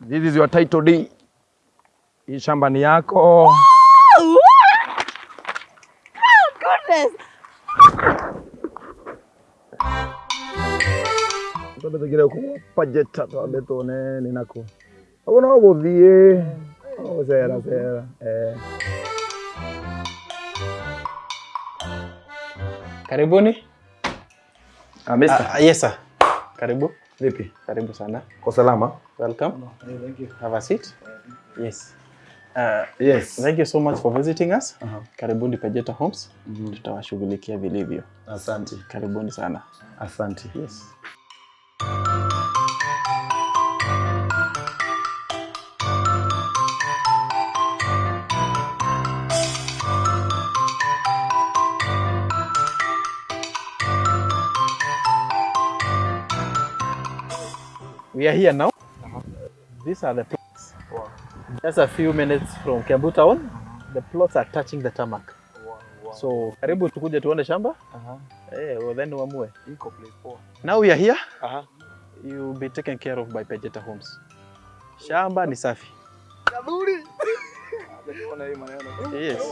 This is your title deed. Hii shamba ni yako. Goodness. Twende tugire ku budget twambe tuone ni nako. Ũguo no gũthiĩ. Gũcera cera. Eh. Karibuni. Ah, mister. Ah, yes sir. Karibu. Vipi? Karibu sana. Kwa salama? Welcome. Thank you. Have a seat. Yes. Uh, Yes. thank you so much for visiting us. Aha. Karibuni Pejeta Homes. Tutawashughulikia vilivyo. Asante. Karibuni sana. Asante. Yes. We are here now. Uh -huh. These are the plots. Wow. Just a few minutes from Kiambu town. Uh -huh. The plots are touching the tarmac. Wow, wow. So karibu tukuje tuone shamba. Uh -huh. Eh, well then uamue. Now we are here. Uh You will be taken care of by Pejeta Homes. Shamba ni safi. Yes.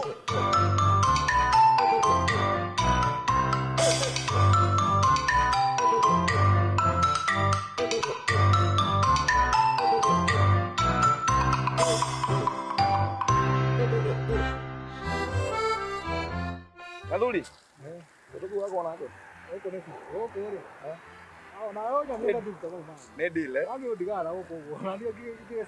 Wako. Ah, na ndio ndio. Ni huko huko. Ndio kile kile.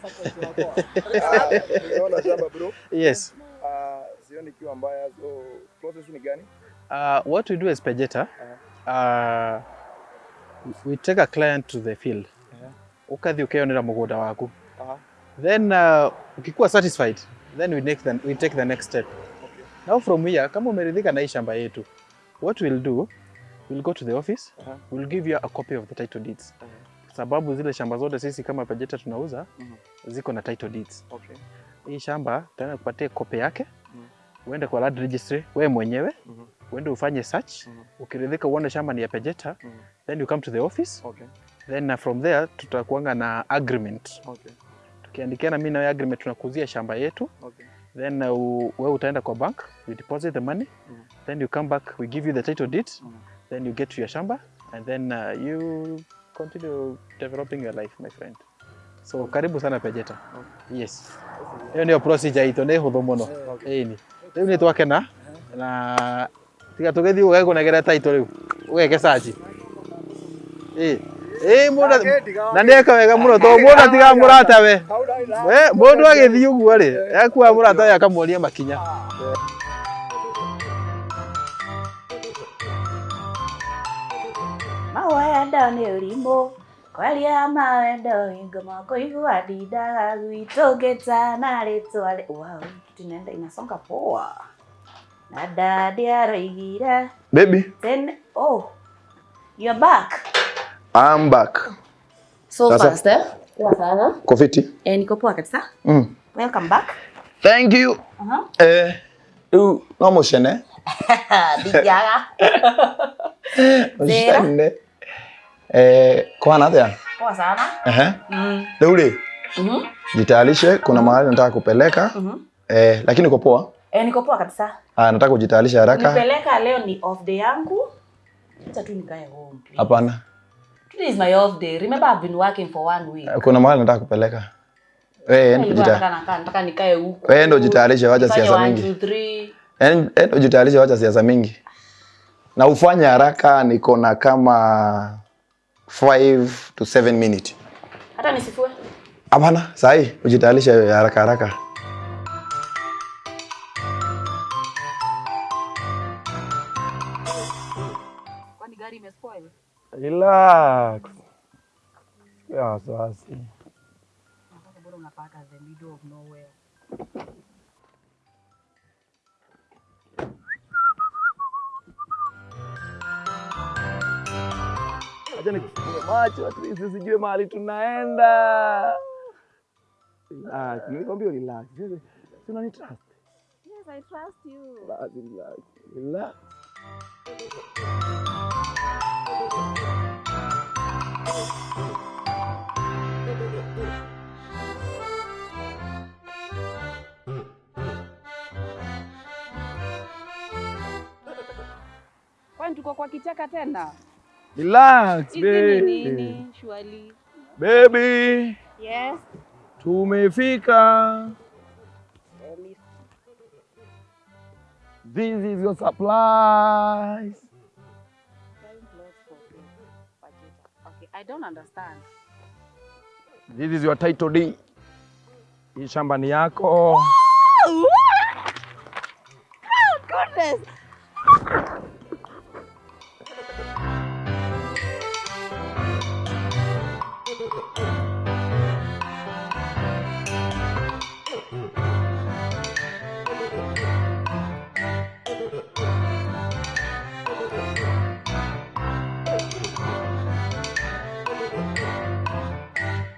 Unaona shamba bro. Yes. Ah, sioni kiwa mbaya. So process ni gani? Uh, what we do as Pejeta, uh, we take a client to the field. Ukathi ukionera mugunda waku. Aha. Then uh, ukikuwa satisfied, then we, the, we take the next step. Now from here, kama umeridhika na hii shamba yetu, what we'll do, we'll go to the office, Aha. we'll give you a copy of the title deeds. Sababu zile shamba zote sisi kama Pajeta tunauza, ziko na title deeds. Okay. Hii shamba tena kupatia kope yake, uende kwa land registry wewe mwenyewe, Mhm. uende ufanye search, Mhm. ukiridhika uone shamba ni ya Pajeta uh -huh. then you come to the office, Okay. then uh, from there tutakuanga na agreement. Okay. Tukiandikiana mimi na agreement, tunakuzia shamba yetu, Okay. Then uh, u- wewe utaenda kwa bank, you deposit the money, mm. then you come back, we give you the title deed, mm. then you get to your shamba, and then uh, you continue developing your life, my friend. So karibu sana Pejeta. okay. Yes. Hiyo ndio procedure thå må no mũno. Ĩni. ndio ni twakena na tiga tũgĩthiĩ ũgekũnegera title rĩu ũgeke search. Ĩ. Ĩ mũndũ na nĩeka wega må tondũ mũndũ atigaga mũrata we. We mũndũ agĩthiĩ ũguo rĩ ekuaga mũrata we akamuonia makinya. Mawendo å rimå kwaria mawendo hingo makoigua ndindaga rĩ- wow, tunaenda inasonga poa na dadi aroigire Baby, then oh you're back I'm back. so Sasa- fast eh poa sana Kofiti. eh niko poa kabisa Mm. welcome back Thank you. Uh -huh. Eh, rĩu no mũcene. ndijaga Zero. Mũcene. Eh, kwana atĩa? poa sana Uh huh. mm. Rĩu Mm -hmm. jitayarishe, kuna mahali nataka kupeleka. mhm Eh, lakini uko poa? eh niko poa kabisa Ah, nataka kujitayarisha haraka. nipeleka leo ni off day yangu acha tu nikae home. Hapana. Today is my off day. Remember I've been working for one week. Kuna mahali nataka kupeleka. Wewe nataka nikae huko. Wewe ndio jitayarishe, wacha siasa mingi. Yaani endo ujitayarishe, wacha siasa mingi. Na ufanye haraka, niko na kama 5 to 7 minutes. Hata nisifue. Hapana, sahi ujitayarishe haraka haraka. Kwani gari imespoil? Relax. Ya wasiwasi. Acha nikufungue macho at least usijue mahali tunaenda. Relax, nilikwambia relax. Si unani trust? Yes, I trust you. Relax. Relax. Tuko kwa kichaka tena. Relax baby. nini? Shwali. Baby, Yes. tumefika. This is your supplies. Okay, I don't understand. This is your title deed. Hii shamba ni yako. Oh, Goodness.